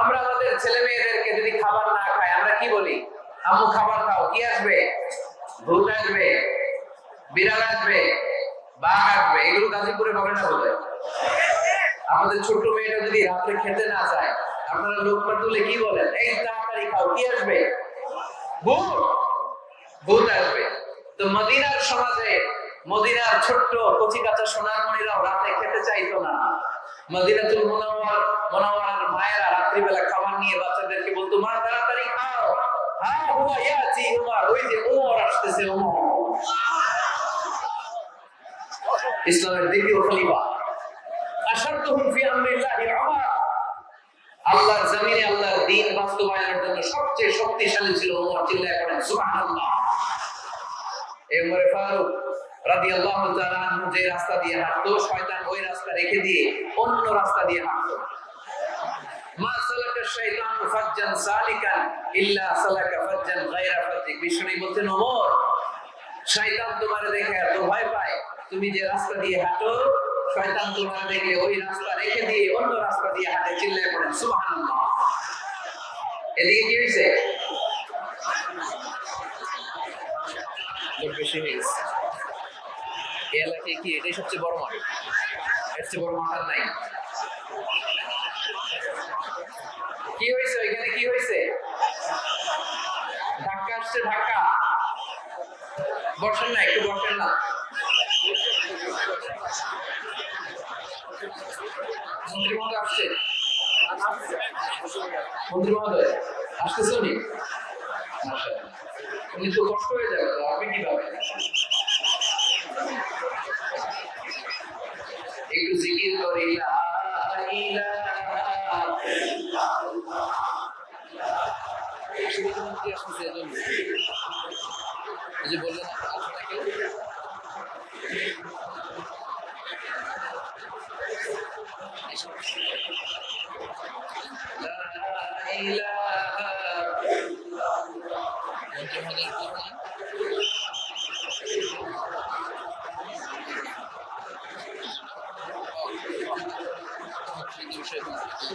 আমরা আমাদের ছেলে মেয়েদেরকে যদি খাবার না খাই, আমরা কি বলি? আম্মু, খাবার খাও, কি আসবে? ভূত আসবে, বিড়াল আসবে, বাঘ আসবে, এগুলো গাজীপুরে হবে না বলে আমাদের ছোট্ট মেয়েটা যদি রাত্রে খেতে না চায়, আপনারা লোকমা তুলে কি বলেন? এই তাড়াতাড়ি খাও, কি আসবে? ভূত ভূত আসবে। তো মদিনার সমাজে, মদিনার ছোট্ট কচি কাঁচা সোনার মণিরাও রাতে খেতে চাইতো না। মদিনাতুল মুনাওয়ার মুনাওয়ারার মায়েরা রাত্রিবেলা খাবার নিয়ে বাচ্চাদেরকে বলতো, মা, তাড়াতাড়ি খাও। হ্যাঁ হুমা ইয়াতি হুমা ওই যে ওমর আসতেছে ওমর ইসলামের দ্বিতীয় খলিফা। আশাদতুহুম ফি আমরিল্লাহি উমর আল্লাহর জমিনে আল্লাহর দ্বীন বাস্তবায়নের জন্য সবচেয়ে শক্তিশালী ছিল ওমর চিল্লায় পড়েন, সুবহানাল্লাহ। এই উমরে ফারুক রাদিয়াল্লাহু তাআলা আনহু যে রাস্তা দিয়ে হাঁটতো, শয়তান ওই রাস্তা রেখে দিয়ে অন্য রাস্তা দিয়ে হাঁটতো। মা সালাকা শাইতান ফাজ্জান সালিকান ইল্লা সালাকা ফাজ্জান গায়রা ফাজ্জিক। বিষ্ণু বলতেন, ওমর, শয়তান তোমার দেখে এত ভয় পায়। তুমি যে রাস্তা দিয়ে হাঁটো, শয়তান তোমার দেখলে ওই রাস্তা রেখে দিয়ে অন্য রাস্তা দিয়ে হাঁটে, চিল্লায় পড়েন, সুবহানাল্লাহ। এদিকে কি হয়েছে বেশি হয়ে গেছে এই এলাকায় কি এটাই সবচেয়ে বড় মাঠ? এর বড় মাঠ আর নাই। কি হয়েছে ওইখানে? কি হয়েছে? ধাক্কা আসছে, ধাক্কা। বসেন না একটু বসেন না মন্ত্রী মহোদয় আসছে? মন্ত্রী মহোদয়, আসতেছে উনি? উনি তো কষ্ট হয়ে যাবে আপনি কীভাবে? একটু জিকির করি আসতেছে এজন্য। এই যে বললেন আসবে না কেউ? লা ইলাহা মন্ত্রী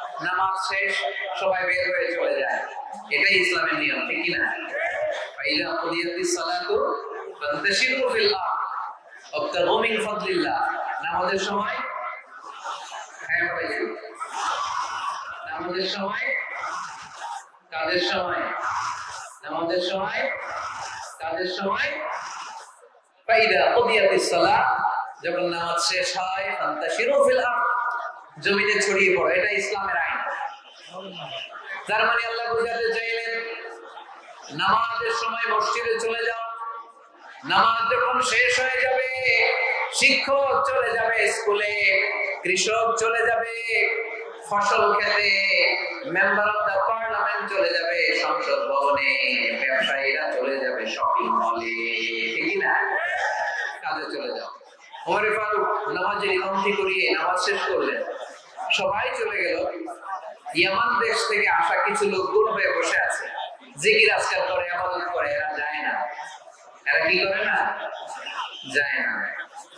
নামাজ শেষ, সবাই বের হয়ে চলে যায়। এটাই ইসলামের নিয়ম, ঠিক কিনা? ফাইলা কুদিয়াতিস সালাতু ফান্তাশিরু ফিল আরদ ওয়াবতাগু মিন ফাদলিল্লাহ। নামাজের সময় হ্যাঁ বলেছি নামাজের সময়, কাজের সময়, নামাজের সময়, কাজের সময় ফাইদা কুদিয়াতিস সালাত, যখন নামাজ শেষ হয়, ফান্তাশিরু ফিল আরদ। জমিনে ছড়িয়ে পড়ো, এটা ইসলামের আইন। তার মানে আল্লাহ বোঝাতে চাইলেন, নামাজের সময় মসজিদে চলে যাও। নামাজ যখন শেষ হয়ে যাবে, শিক্ষক চলে যাবে স্কুলে, কৃষক চলে যাবে, ফসল খেতে মেম্বার অফ দ্য পার্লামেন্ট চলে যাবে, সংসদ ভবনে, ব্যবসায়ীরা চলে যাবে শপিং মলে ঠিক না? কাজে চলে যাও। ওমরে ফারুক নামাজের ইমামতি করিয়ে নামাজ শেষ করলেন। সবাই চলে গেল। ইয়ামান দেশ থেকে আসা কিছু লোক হয়ে বসে আছে। জিকির আজকাল করে আবাদত করে, এরা যায় না। এরা কি করে না? যায় না।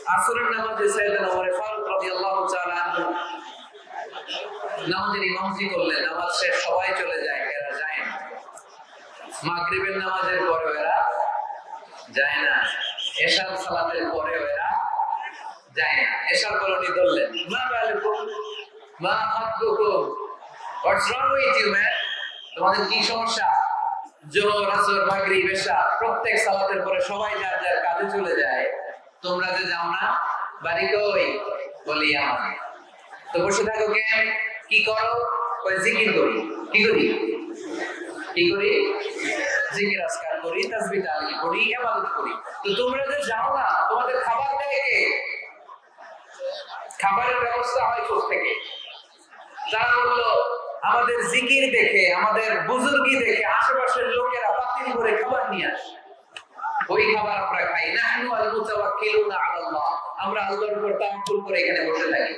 আসরের নামাজে সাইয়েদনা ওমর ফারুক রাদিয়াল্লাহু তাআলা নামাজের ইমামতি করলেন। নামাজ শেষ, সবাই চলে যায়, এরা যায় না। মাগরিবের নামাজের পরে এরা যায় না। এশার সালাতের পরে এরা যায় না। এশার পরে উনি ধরলেন বালুকুম মা এশা, প্রত্যেক সালাতের পরে সবাই যার যার কাজে চলে যায়। তোমরা যে যাও না, বাড়ি কই? বলি আমার তো বসে থাকো কেন কি করো? জিকির করি। কি করি? কি করি? জিকির করি তো তোমরা যে যাও না, তোমাদের খাবার খাবারের ব্যবস্থা হয় কোথা থেকে। তারা বলল আমাদের জিকির দেখে, আমাদের বুজুর্গি দেখে, আশেপাশের লোকেরা পাতিল করে খাবার নিয়ে আসে। ওই খাবার আমরা খাই। নাহনু আল আমরা আল্লাহর উপর তাওয়াক্কুল করে এখানে বসে থাকি।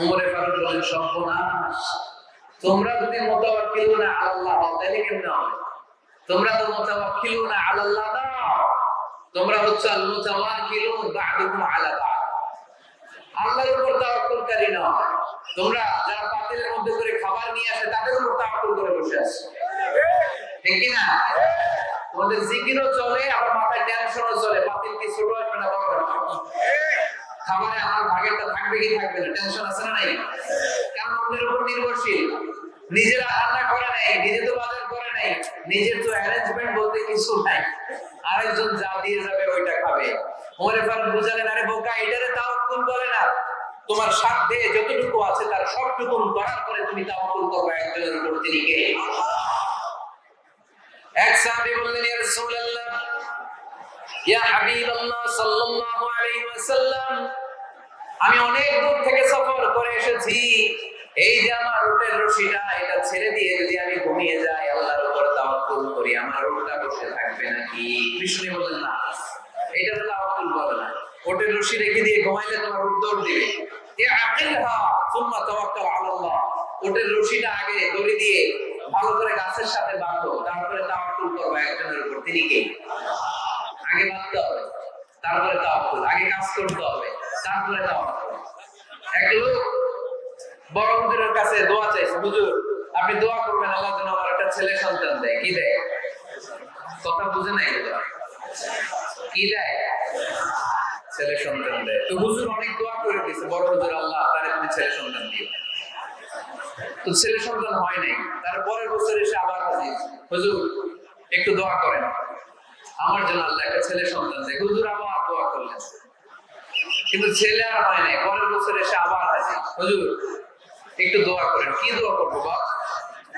উমরে ফারুক বলেন, সর্বনাশ। তোমরা যদি মুতাওয়াক্কিলুনা আলাল্লাহ হও, তাহলে কেমন হবে? তোমরা তো মুতাওয়াক্কিলুনা আলাল্লাহ না তোমরা হচ্ছে আল মুতাওয়াক্কিলুন বা'দুকুম আলা বা'দ। আল্লাহর উপর তাওয়াক্কুলকারী না। তোমরা যারা পাতিলের মধ্যে করে খাবার নিয়ে আসে, তাদের উপর তাওয়াক্কুল করে বসে আছে। ঠিক কি না তোমাদের জিকিরও চলে, আবার মাথায় টেনশনও চলে। পাতিল কি ছোট আসবে না বড় খাবারে আমার ভাগেরটা থাকবে কি থাকবে না? টেনশন আছে না নাই? কারণ অন্যের উপর নির্ভরশীল। নিজেরা রান্না করে নাই, নিজে তো বাজার করে নাই, নিজের তো অ্যারেঞ্জমেন্ট বলতে কিছু নাই। আরেকজন যা দিয়ে যাবে, ওইটা খাবে। বুঝালেন, আরে বোকা, এটারে তাওয়াক্কুল বলে না। তোমার সাধ্যে যতটুকু আছে, তার সবটুকু করার পরে তুমি তাওয়াক্কুল করবে একজনের উপর এক বললেন, ইয়া রাসূলুল্লাহ, ইয়া হাবিবাল্লাহ সাল্লাল্লাহু আলাইহি ওয়াসাল্লাম, আমি অনেক দূর থেকে সফর করে এসেছি। এই যে আমার রুটের রশিটা, এটা ছেড়ে দিয়ে যদি আমি ঘুমিয়ে যাই, আল্লাহর উপর তাওয়াক্কুল করি, আমার রুটটা বসে থাকবে নাকি? বিষ্ণু বললেন, না। এটা তো তাওয়াক্কুল বলে না। ওটের রশি রেখে দিয়ে ঘুমাইলে তোমার রুট দৌড় দিবে। এ আকিলহা সুম্মা তাওয়াক্কাল আলাল্লাহ ওটের রশিটা আগে দড়ি দিয়ে ভালো করে গাছের সাথে বাঁধো, তারপরে তাওয়াক্কুল করবে একজনের উপর। তিনি কে? আগে বাঁধতে হবে, তারপরে তাওয়াক্কুল। আগে কাজ করতে হবে, তারপরে তাওয়াক্কুল। এক লোক বড় হুজুরের কাছে দোয়া চাইছে, হুজুর আপনি দোয়া করবেন, আল্লাহ যেন আমার একটা ছেলে সন্তান দেয়। কি দেয়? কথা বুঝে নাই কি দেয়? ছেলে সন্তান দেয়। তো হুজুর অনেক দোয়া করে দিয়েছে, বড় হুজুর আল্লাহ, তারে তুমি ছেলে সন্তান দিও। তো ছেলে সন্তান হয় নাই, তার পরের বছর এসে আবার হাজির। হুজুর, একটু দোয়া করেন। আমার জন্য আল্লাহ একটা ছেলে সন্তান দেয়। হুজুর আবার দোয়া করলেন। কিন্তু ছেলে আর হয় নাই, পরের বছর এসে আবার হাজির। হুজুর, একটু দোয়া করেন। কি দোয়া করব বাপ?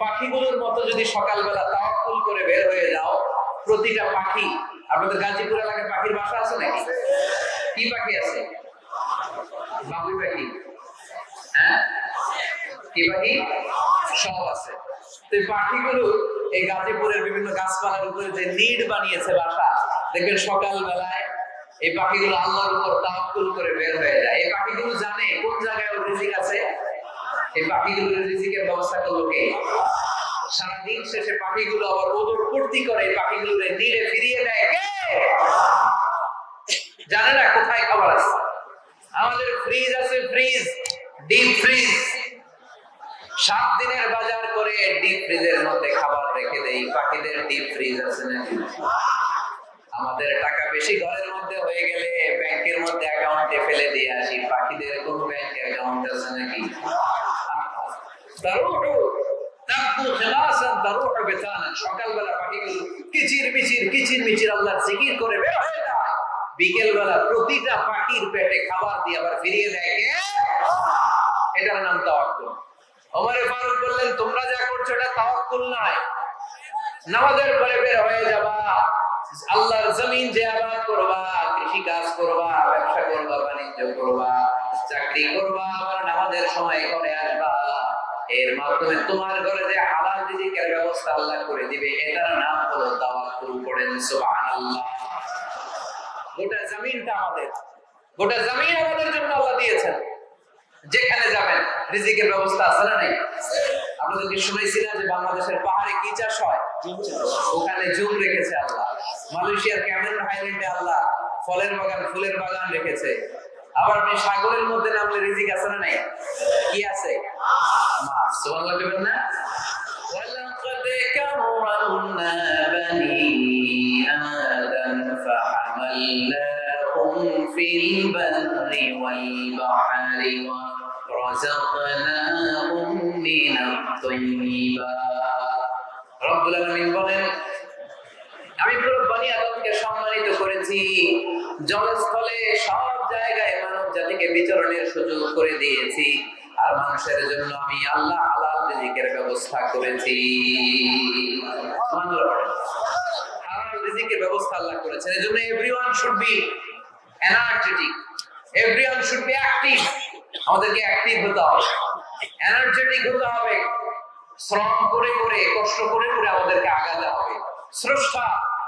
পাখিগুলোর মতো যদি সকালবেলা তাওয়াক্কুল করে বের হয়ে যাও, প্রতিটা পাখি, আপনাদের গাজীপুর এলাকায় পাখির বাসা আছে নাকি? কি পাখি আছে? বাবুই পাখি। হ্যাঁ? কি পাখি? সব আছে। তো পাখিগুলো এই গাজীপুরের বিভিন্ন গাছপালার উপরে যে নিড বানিয়েছে বাসা, দেখবেন সকাল বেলায় এই পাখিগুলো আল্লাহর উপর তাওয়াক্কুল করে বের হয়ে যায়। এই পাখিগুলো জানে কোন জায়গায় ওর রিজিক আছে এই পাখিগুলোর রিজিকের ব্যবস্থা করল কে সারাদিন শেষে পাখিগুলো আবার ওদর পূর্তি করে পাখিগুলোর ফিরিয়ে দেয়। কে? জানে না কোথায় খাবার আছে? আমাদের ফ্রিজ আছে ফ্রিজ ডিপ ফ্রিজ সাত দিনের বাজার করে ডিপ ফ্রিজের মধ্যে খাবার রেখে দেই পাখিদের ডিপ ফ্রিজ আছে নাকি আমাদের টাকা বেশি ঘরের মধ্যে হয়ে গেলে ব্যাংকের মধ্যে অ্যাকাউন্টে ফেলে দিয়ে আসি। পাখিদের কোন ব্যাংক অ্যাকাউন্ট আছে নাকি তারুহু তাকু খিলাসান তারুহু বিতানান করে তোমরা যা করছ নামাজের পরে বের হয়ে যাবা। আল্লাহর জমিন যে আবাদ করবা কৃষি কাজ করবা, ব্যবসা করবা, বাণিজ্য করবা, চাকরি করবা, আবার নামাজের সময় ঘরে আসবা। এর মাধ্যমে তোমার ঘরে যে হালাল রিজিকের ব্যবস্থা আল্লাহ করে দিবে এটার নাম হলো তাওয়াক্কুল করেন সুবহানাল্লাহ। গোটা জমিনটা আমাদের গোটা জমিন আমাদের জন্য আল্লাহ দিয়েছেন। যেখানে যাবেন রিজিকের ব্যবস্থা আছে না নাই? আপনাদেরকে শুনেছি না যে বাংলাদেশের পাহাড়ে কি চাষ হয়? ওখানে জুম রেখেছে আল্লাহ। মালয়েশিয়ার ক্যামেরন হাইল্যান্ডে আল্লাহ ফলের বাগান ফুলের বাগান রেখেছে। আবার আপনি সাগরের মধ্যে নামলে রিজিক আছে না নাই কি আছে মাছ সুবহানাল্লাহ বলবেন না ولقد كرمنا بني آدم فحملناهم في البر والبحر ورزقناهم من الطيبات رب العالمين বলেন আমি পুরো বনি আদমকে সম্মানিত করেছি জলস্থলে সব জায়গায় মানব জাতিকে বিচরণের সুযোগ করে দিয়েছি। আর মানুষের জন্য আমি আল্লাহ হালাল রিজিকের ব্যবস্থা করেছি। হালাল রিজিকের ব্যবস্থা আল্লাহ করেছেন। এজন্য everyone should be energetic everyone should be active আমাদেরকে অ্যাক্টিভ হতে হবে। এনার্জেটিক হতে হবে। শ্রম করে করে, কষ্ট করে করে আমাদেরকে আগাতে হবে। স্রষ্টা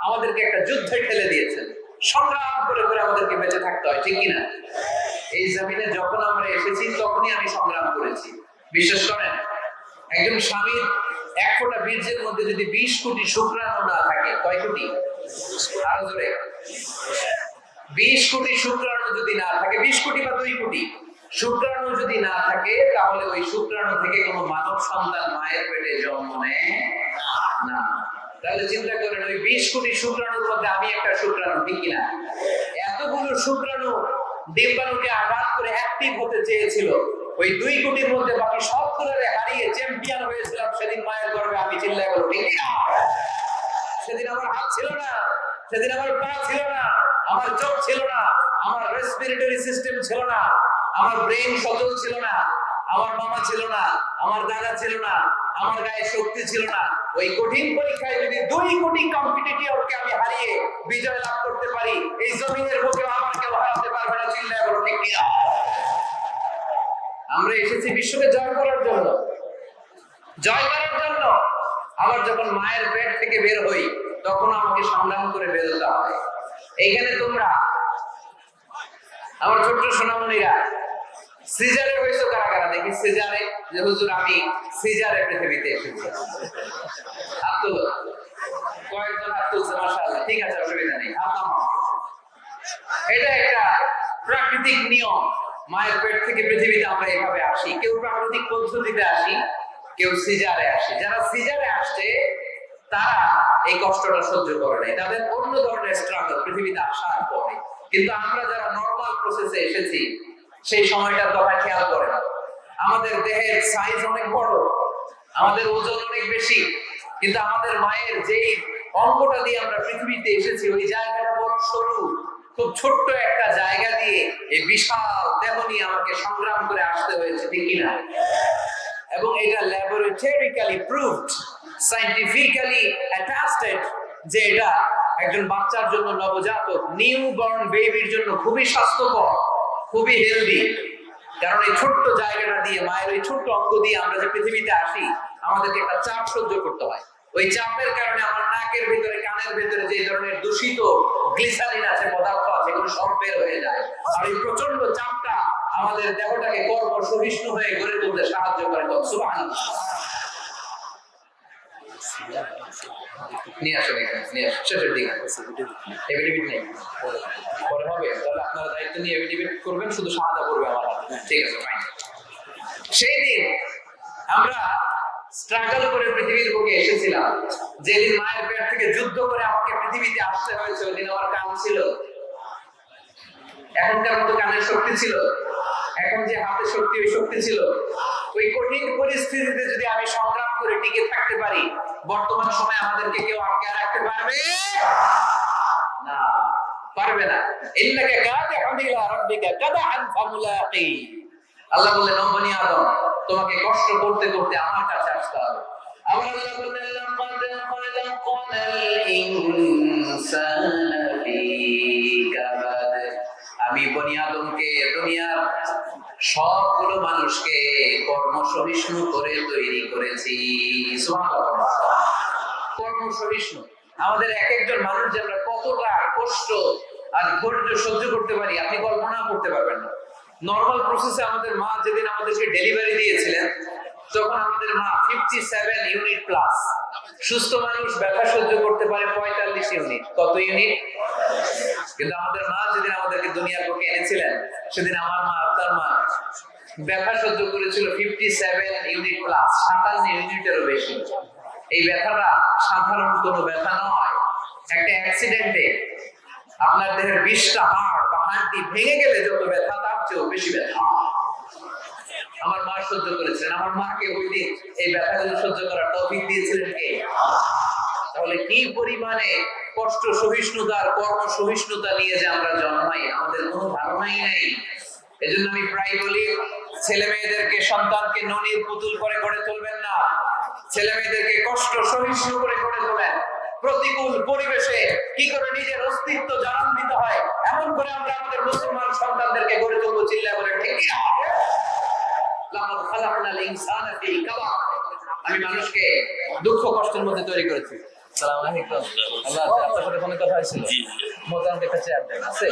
আমাদেরকে একটা যুদ্ধে ঠেলে দিয়েছেন। সংগ্রাম করে করে আমাদেরকে বেঁচে থাকতে হয়, ঠিক কিনা? এই জমিনে যখন আমরা এসেছি, তখনই আমি সংগ্রাম করেছি। বিশ্বাস করেন, একজন স্বামীর এক ফোঁটা বীর্যের মধ্যে যদি বিশ কোটি শুক্রাণু না থাকে, কয় কোটি? বিশ কোটি শুক্রাণু যদি না থাকে, বিশ কোটি বা দুই কোটি, শুক্রাণু যদি না থাকে, তাহলে ওই শুক্রাণু থেকে কোনো মানব সন্তান মায়ের পেটে জন্ম নেয় না। তাহলে চিন্তা করেন, ওই বিশ কোটি শুক্রাণুর মধ্যে আমি একটা শুক্রাণু, ঠিক কিনা? এতগুলো শুক্রাণু ডিম্বাণুকে আঘাত করে অ্যাক্টিভ হতে চেয়েছিল। ওই দুই কোটির মধ্যে বাকি সবগুলোরে হারিয়ে চ্যাম্পিয়ন হয়েছিলাম সেদিন মায়ের গর্বে আমি চিল্লাই বলো ঠিক কিনা? সেদিন আমার হাত ছিল না, সেদিন আমার পা ছিল না, আমার চোখ ছিল না, আমার রেসপিরেটরি সিস্টেম ছিল না, আমার ব্রেন সচল ছিল না, আমার মামা ছিল না, আমার দাদা ছিল না আমার গায়ে শক্তি ছিল না। ওই কঠিন পরীক্ষায় যদি দুই কোটি কম্পিটিটরকে আমি হারিয়ে বিজয় লাভ করতে পারি, এই জমিনের বুকে আমার কেউ হারাতে পারবে না, চিল্লায় বলো, ঠিক কিনা? আমরা এসেছি বিশ্বকে জয় করার জন্য। জয় করার জন্য। আবার যখন মায়ের পেট থেকে বের হই, তখন আমাকে সংগ্রাম করে বেরোতে হয়। এইখানে তোমরা, আমার ছোট্ট সোনামণিরা, সিজারে হয়েছে কারা কারা? দেখি সিজারে। যে হুজুর, আমি সিজারে পৃথিবীতে এসেছি। তুলো কয়েকজন ঠিক আছে, অসুবিধা নেই। এটা একটা প্রাকৃতিক নিয়ম। মায়ের পেট থেকে পৃথিবীতে আমরা এইভাবে আসি। কেউ প্রাকৃতিক পদ্ধতিতে আসি, কেউ সিজারে যারা সিজারে আসছে, তারা এই কষ্টটা সহ্য করে নাই। তাদের অন্য ধরনের স্ট্রাগল পৃথিবীতে আসার পরে। কিন্তু আমরা যারা নর্মাল প্রসেসে এসেছি, সেই সময়টার কথা খেয়াল করে না আমাদের দেহের সাইজ অনেক বড়, আমাদের ওজন অনেক বেশি, কিন্তু আমাদের মায়ের যেই অঙ্গটা দিয়ে আমরা পৃথিবীতে এসেছি, ওই জায়গাটা বড় সরু, খুব ছোট্ট একটা জায়গা দিয়ে এই বিশাল দেহ নিয়ে আমাকে সংগ্রাম করে আসতে হয়েছে, ঠিক কিনা? এবং এটা ল্যাবরেটরিক্যালি প্রুভড সাইন্টিফিক্যালি অ্যাটাস্টেড যে এটা একজন বাচ্চার জন্য নবজাতক নিউ বর্ন বেবির জন্য খুবই স্বাস্থ্যকর, খুবই হেলদি কারণ এই ছোট্ট জায়গাটা দিয়ে, মায়ের ওই ছোট্ট অঙ্গ দিয়ে আমরা যে পৃথিবীতে আসি, আমাদেরকে একটা চাপ সহ্য করতে হয়। ওই চাপের কারণে আমার নাকের ভিতরে, কানের ভিতরে যে ধরনের দূষিত গ্লিসারিন আছে, পদার্থ আছে, এগুলো সব বের হয়ে যায়। আর এই প্রচণ্ড চাপটা আমাদের দেহটাকে কর্ম সহিষ্ণু হয়ে গড়ে তুলতে সাহায্য করে। সুবহানাল্লাহ। নিয়ে আসুন এখানে, নিয়ে আসুন। শেষের দিকে। এভিডেভিট নেই। পরে হবে, তাহলে আপনারা দায়িত্ব নিয়ে এভিডেভিট করবেন, শুধু সাহায্য করবে আমার ঠিক আছে সেই দিন আমরা স্ট্রাগল করে পৃথিবীর বুকে এসেছিলাম। যেদিন মায়ের পেট থেকে যুদ্ধ করে আমাকে পৃথিবীতে আসতে হয়েছে ওই দিন আমার কাম ছিল। এখনকার মতো কানের শক্তি ছিল। এখন যে হাতে শক্তি, ওই শক্তি ছিল। ওই কঠিন পরিস্থিতিতে যদি আমি সংগ্রাম করে টিকে থাকতে পারি, বর্তমান সময়ে আমাদেরকে কেউ আটকে রাখতে পারবে? না পারবে না। ইন্নাকা রাব্বিকা ফামুলাকি। আল্লাহ বললেন আদম, তোমাকে কষ্ট করতে করতে আমার কাছে আসতে হবে। লাকাদ খলাকনাল ইনসানা ফি কাবাদ। আমি বনি আদমকে দুনিয়ার সবগুলো মানুষকে কর্ম সহিষ্ণু করে তৈরি করেছি। সুবহানাল্লাহ। কর্ম সহিষ্ণু আমাদের এক একজন মানুষ যে আমরা কতটা কষ্ট আর ধৈর্য সহ্য করতে পারি, আপনি কল্পনা করতে পারবেন না। নর্মাল প্রসেসে আমাদের মা যেদিন আমাদেরকে ডেলিভারি দিয়েছিলেন, তখন আমাদের মা ফিফটি সেভেন ইউনিট প্লাস সুস্থ মানুষ, ব্যথা সহ্য করতে পারে পঁয়তাল্লিশ ইউনিট কত ইউনিট কিন্তু আমাদের মা যেদিন আমাদেরকে দুনিয়ার বুকে এনেছিলেন, সেদিন আমার মা আপনার মা ব্যথা সহ্য করেছিল ফিফটি সেভেন ইউনিট প্লাস সাতান্ন ইউনিটেরও বেশি। এই ব্যথাটা সাধারণ কোনো ব্যথা নয়। একটা অ্যাক্সিডেন্টে আপনার দেহের বিশটা হাড় বা হাড়টি ভেঙে গেলে যত ব্যথা, তার চেয়েও বেশি ব্যথা। আমার মা সহ্য করেছিলেন। আমার মাকে ওই দিন এই ব্যথাগুলো সহ্য করার তৌফিক দিয়েছিলেন কে? তাহলে কি পরিমাণে কষ্ট সহিষ্ণুতার কর্ম সহিষ্ণুতা নিয়ে যে আমরা জন্মাই, আমাদের কোনো ধারণাই নেই। এজন্য আমি প্রায় বলি ছেলে মেয়েদেরকে সন্তানকে ননির পুতুল করে গড়ে তুলবেন না। ছেলে মেয়েদেরকে কষ্ট, সহিষ্ণু করে গড়ে তোলেন। প্রতিকূল পরিবেশে কি করে নিজের অস্তিত্ব জানান দিতে হয়, এমন করে আমরা আমাদের মুসলমান সন্তানদেরকে গড়ে তুলবো চিল্লা করে ঠিক। আমি মানুষকে দুঃখ কষ্টের মধ্যে তৈরি করেছি। সালাম আলাইকুম আল্লাহ আপনার সাথে ফোনে কথা হয়েছিল। মোতামকে একটা চেয়ার দেন আছে?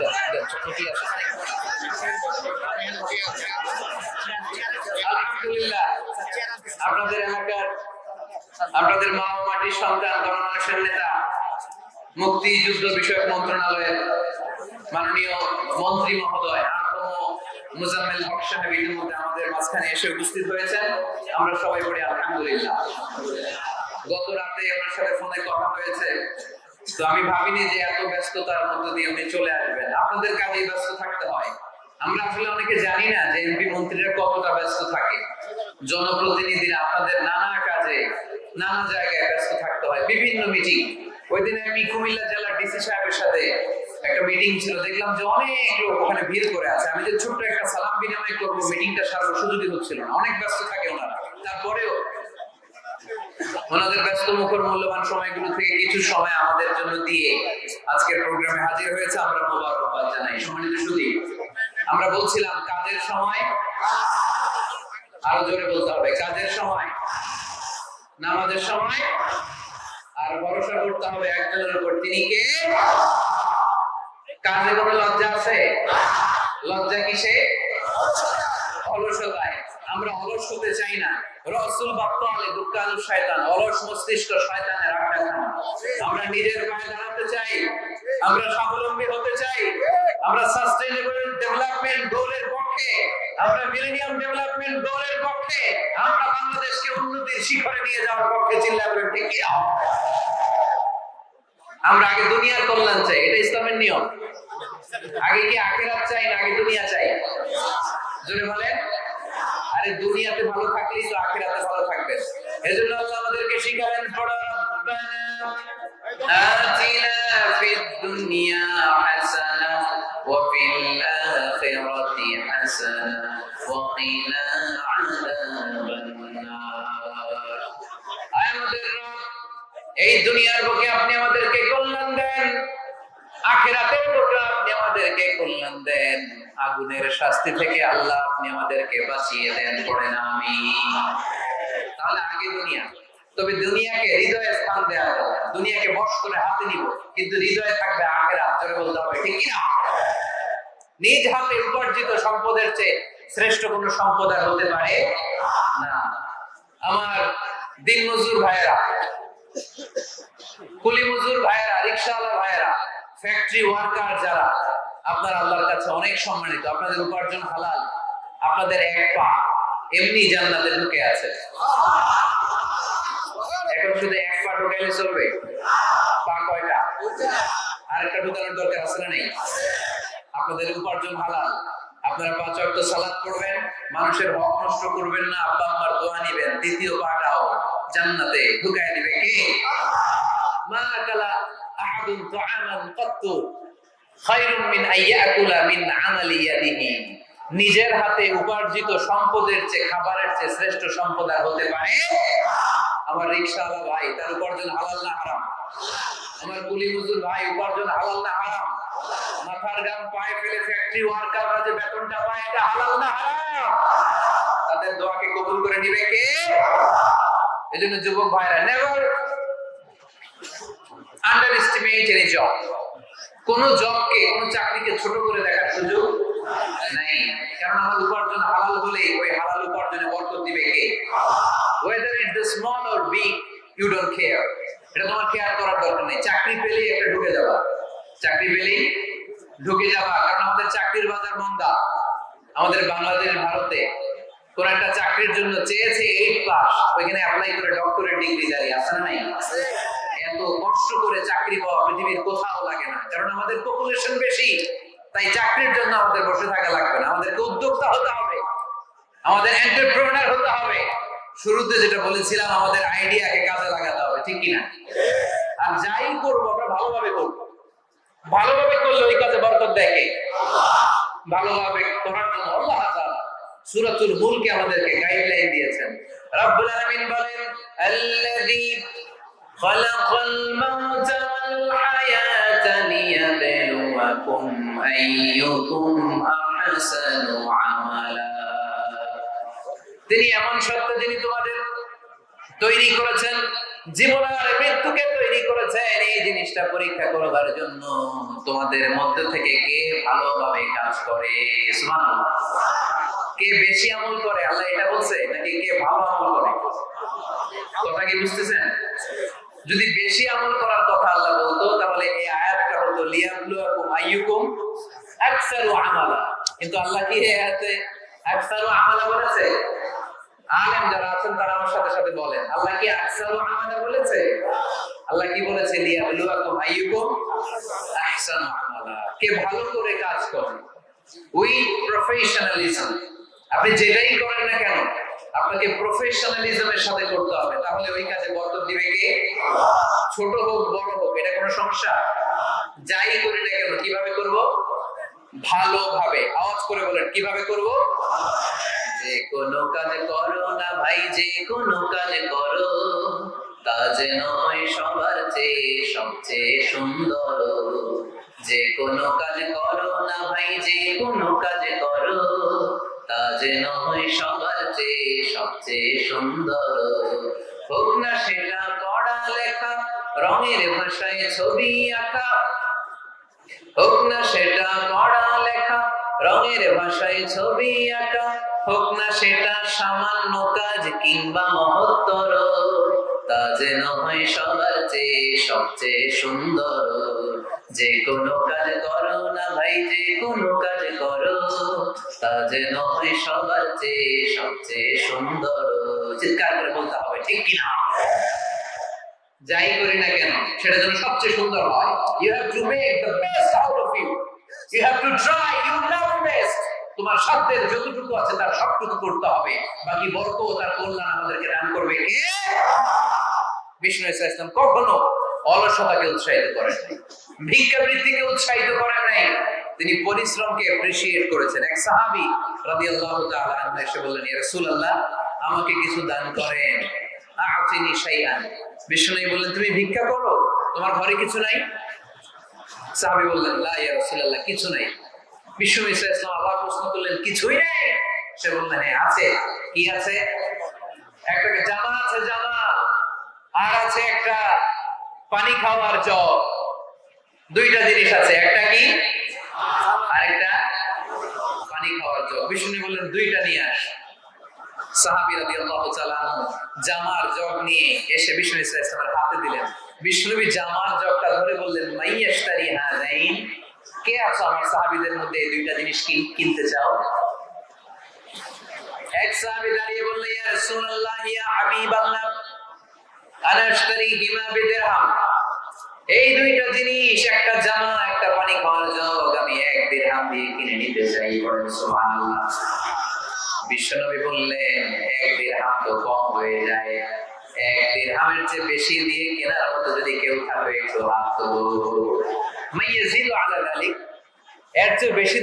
দেন দেন আছে? আলহামদুলিল্লাহ। আপনাদের এলাকার আপনাদের মা ও মাটির সন্তান গণমানুষের নেতা মুক্তি যুদ্ধ বিষয়ক মন্ত্রণালয়ের মাননীয় মন্ত্রী মহোদয় মুজাম্মেল হক সাহেব ইতিমধ্যে আমাদের মাঝখানে এসে উপস্থিত হয়েছেন। আমরা সবাই পড়ি আলহামদুলিল্লাহ। গত রাতে ওনার সাথে ফোনে কথা হয়েছে। তো আমি ভাবিনি যে এত ব্যস্ততার মধ্যে দিয়ে উনি চলে আসবেন। আপনাদের কাজেই ব্যস্ত থাকতে হয়। আমরা আসলে অনেকে জানি না যে এমপি মন্ত্রীরা কতটা ব্যস্ত থাকে। জনপ্রতিনিধিরা আপনাদের নানা কাজে, নানা জায়গায় ব্যস্ত থাকতে হয়। বিভিন্ন মিটিং ওই দিন আমি কুমিল্লা জেলার ডিসি সাহেবের সাথে একটা মিটিং ছিল। দেখলাম যে অনেক লোক ওখানে ভিড় করে আছে। আমি যে ছোট্ট একটা সালাম বিনিময় করব মিটিংটা সারার সুযোগই হচ্ছিল না। অনেক ব্যস্ত থাকে ওনারা। তারপরেও ওনাদের ব্যস্ত মুখর মূল্যবান সময়গুলো থেকে কিছু সময় আমাদের জন্য দিয়ে আজকের প্রোগ্রামে হাজির হয়েছে। আমরা মোবারকবাদ জানাই। সম্মানিত সুদী আমরা বলছিলাম, কাজের সময় আরও জোরে বলতে হবে। কাজের সময়, নামাজের সময়, আর ভরসা করতে হবে একজনের উপর। তিনি কে? কাজে কোনো লজ্জা আছে? লজ্জা কিসে? অলসতায়। আমরা অলস হতে চাই না। রসুল বাপ্পালে দুঃখালু শয়তান, অলস মস্তিষ্ক শয়তানের আড্ডা আমরা নিজের পায়ে দাঁড়াতে চাই, আমরা স্বাবলম্বী হতে চাই, আমরা সাস্টেইনেবল ডেভেলপমেন্ট গোলের পক্ষে, আমরা মিলেনিয়াম ডেভেলপমেন্ট গোলের পক্ষে, আমরা বাংলাদেশকে উন্নতির শিখরে নিয়ে যাওয়ার পক্ষে চিল্লা করে ঠিক আমরা আগে দুনিয়ার কল্যাণ চাই, এটা ইসলামের নিয়ম। আগে কি আখেরাত চাই না আগে দুনিয়া চাই? জোরে বলেন। আরে দুনিয়াতে ভালো থাকলেই তো আখেরাতে ভালো থাকবে। এজন্য আল্লাহ আমাদেরকে শিখালেন পড়ো রব্বানা আতিনা ফিদ দুনিয়া হাসানা ওয়া ফিল আখিরাতি হাসানা ওয়া কিনা আমাদের এই দুনিয়ার বুকে আপনি আমাদেরকে কল্যাণ দেন। আখেরাতের বুকে আপনি আমাদেরকে কল্যাণ দেন। আগুনের শাস্তি থেকে আল্লাহ আপনি আমাদেরকে বাঁচিয়ে দেন পড়েন আমি তাহলে আগে দুনিয়া। তবে দুনিয়াকে হৃদয়ে স্থান দেওয়া যাবে দুনিয়াকে বশ করে হাতে নিব। কিন্তু হৃদয়ে থাকবে আখেরাত, জোরে বলতে হবে, ঠিক না নিজ হাতে উপার্জিত সম্পদের চেয়ে শ্রেষ্ঠ কোনো সম্পদ আর হতে পারে না। আমার দিন মজুর ভাইয়েরা কুলি মজুর ভাইয়েরা, রিক্সাওয়ালা ভাইয়েরা ফ্যাক্টরি ওয়ার্কার যারা, আপনার আল্লাহর কাছে অনেক সম্মানিত, আপনাদের উপার্জন হালাল, আপনাদের এক পা এমনি জান্নাতে ঢুকে আছে। এখন শুধু এক পা ঢুকাইলে চলবে। পা কয়টা? আরেকটা ঢুকানোর দরকার আছে না নেই? আপনাদের উপার্জন হালাল, আপনারা পাঁচ ওয়াক্ত সালাত করবেন মানুষের হক নষ্ট করবেন না, আব্বা আম্মার দোয়া নিবেন, দ্বিতীয় পাটাও জান্নাতে ঢুকায় দিবে কে? মা আকালা নিজের হাতে উপার্জিত সম্পদের চেয়ে খাবারের চেয়ে শ্রেষ্ঠ সম্পদ আর হতে পারে আমার রিক্সাওয়ালা ভাই, তার উপার্জন হালাল না হারাম? আমার কুলি মজদুর ভাই, উপার্জন হালাল না হারাম? মাথার গাম পায়ে ফেলে ফ্যাক্টরি ওয়ার্কাররা যে বেতনটা পায়, এটা হালাল না হারাম? তাদের দোয়াকে কবুল করে নিবে কে? এজন্য যুবক ভাইরা never underestimate any job কোন জবকে কোন চাকরিকে ছোট করে দেখার সুযোগ নাই। কারণ আমার উপার্জন হালাল হলে ওই হালাল উপার্জনে বরকত দিবে কে? Whether it the small or big you don't care এটা তোমার কেয়ার করার দরকার নেই। চাকরি পেলেই একটা ঢুকে যাবা। চাকরি পেলেই ঢুকে যাবা। কারণ আমাদের চাকরির বাজার মন্দা। আমাদের বাংলাদেশ, ভারতে কোন একটা চাকরির জন্য চেয়েছে এইট পাস ওইখানে অ্যাপ্লাই করে ডক্টরেট ডিগ্রি জারি। আছে না নাই? এত কষ্ট করে চাকরি পাওয়া পৃথিবীর কোথাও লাগে না। কারণ আমাদের পপুলেশন বেশি, তাই চাকরির জন্য আমাদের বসে থাকা লাগবে না। আমাদেরকে উদ্যোক্তা হতে হবে, আমাদের হতে হবে। শুরুতে যেটা বলেছিলাম, আমাদের আইডিয়াকে কাজে লাগাতে হবে, ঠিক কিনা? আর যাই করব আমরা ভালোভাবে করব। ভালোভাবে করলে ওই কাজে বরকত দেখে ভালোভাবে করার জন্য আল্লাহ তাআলা সূরাতুল মুলকে আমাদেরকে গাইডলাইন দিয়েছেন। রব্বুল আলামিন বলেন, আল্লাযী خلق الموت والحياة ليبلوكم أيكم أحسن عملا তিনি এমন সত্য যিনি তোমাদের তৈরি করেছেন জীবন আর মৃত্যুকে তৈরি করেছেন এই জিনিসটা পরীক্ষা করবার জন্য তোমাদের মধ্যে থেকে কে ভালোভাবে কাজ করে সুবহানাল্লাহ। কে বেশি আমল করে আল্লাহ এটা বলছে নাকি কে ভালো আমল করে কথা কি বুঝতেছেন যদি বেশি আমল করার কথা আল্লাহ বলতো, তাহলে এই আয়াতটা হতো লিয়াবলুয়াকুম আইয়ুকুম আকসারু আমালা। কিন্তু আল্লাহ কি এই আয়াতে আকসারু আমালা বলেছে? আলেম যারা আছেন, তারা আমার সাথে সাথে বলেন। আল্লাহ কি আকসারু আমালা বলেছে? আল্লাহ কি বলেছে? আইয়ুকুম আহসানু আমালা। কে ভালো করে কাজ করে। ওই প্রফেশনালিজম। আপনি যেটাই করেন না কেন আপনাকে প্রফেশনালিজমের সাথে করতে হবে। তাহলে ওই কাজে বরকত দিবে কে? ছোট হোক, বড় হোক, এটা কোনো সমস্যা? যাই করি না কেন, কীভাবে করব? ভালোভাবে। আওয়াজ করে বলেন, কীভাবে করব? যে কোনো কাজ করো না ভাই, যে কোনো কাজ করো। তা যেন হয় সবার চেয়ে সবচেয়ে সুন্দর। যে কোনো কাজ করো না ভাই, যে কোনো কাজ করো। তা হয় সবার চেয়ে সবচেয়ে সুন্দর। হোক না সেটা পড়া লেখা, রঙের ভাষায় ছবি আঁকা। হোক না সেটা পড়া লেখা, রঙের ভাষায় ছবি আঁকা। হোক না সেটা সামান্য কাজ কিংবা মহত্তর। তা যেন হয় সবার চেয়ে সবচেয়ে সুন্দর। যে কোনো কাজ করো না ভাই, যে কোনো কাজ করো। তা যেন সবার চেয়ে সবচেয়ে সুন্দর। চিৎকার করে বলতে হবে, ঠিক কিনা যাই করি না কেন, সেটা যেন সবচেয়ে সুন্দর হয়। You have to make the best out of you you have to try you love best তোমার সাধ্যের যতটুকু আছে তার সবটুকু করতে হবে। বাকি বরকত তার কল্যাণ আমাদেরকে দান করবে কে? বিষ্ণু ইসা ইসলাম কখনো অলসতাকে উৎসাহিত করেন নাই। ভিক্ষাবৃত্তিকে উৎসাহিত করেন নাই। তিনি পরিশ্রমকে অ্যাপ্রিসিয়েট করেছেন। এক সাহাবী রাদিয়াল্লাহু তাআলা আনহু এসে বললেন, ইয়া রাসূলুল্লাহ, আমাকে কিছু দান করেন। আতিনি শাইআন। বিষ্ণু বললেন, তুমি ভিক্ষা করো? তোমার ঘরে কিছু নাই? সাহাবী বললেন, লা, ইয়া রাসূলুল্লাহ, কিছু নাই। বিষ্ণু ইসা ইসলাম আবার প্রশ্ন করলেন, কিছুই নেই? সে বললেন হ্যাঁ আছে। কি আছে? একটা জামা আছে জামা, আর আছে একটা পানি খাওয়ার জগ। দুইটা জিনিস আছে, একটা কি? আরেকটা পানি খাওয়ার বিষ্ণু বললেন, দুইটা নিয়ে আস। জামার জগ নিয়ে এসে বললেন সাহাবীদের মধ্যে? দুইটা জিনিস কিন- কিনতে চাও? এক দাঁড়িয়ে বলল রাসূলুল্লাহ হাবিবাল্লাহ। এই দুইটা জিনিস, একটা জামা, একটা পানি খাওয়ার আমি এক দিরহাম দিয়ে কিনে নিতে চাই বিশ্বনবী বললেন এক দিরহাম তো কম হয়ে যায়। এক বেশি হাত তো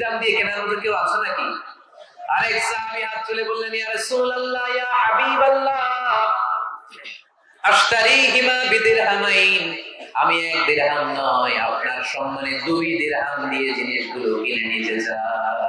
দাম দিয়ে কেনার মতো কেউ আছে নাকি? আরেক সাহাবী বললেন আমি এক দিরহাম নয় আপনার সম্মানে দুই দিরহাম দিয়ে জিনিসগুলো কিনে নিতে চাই।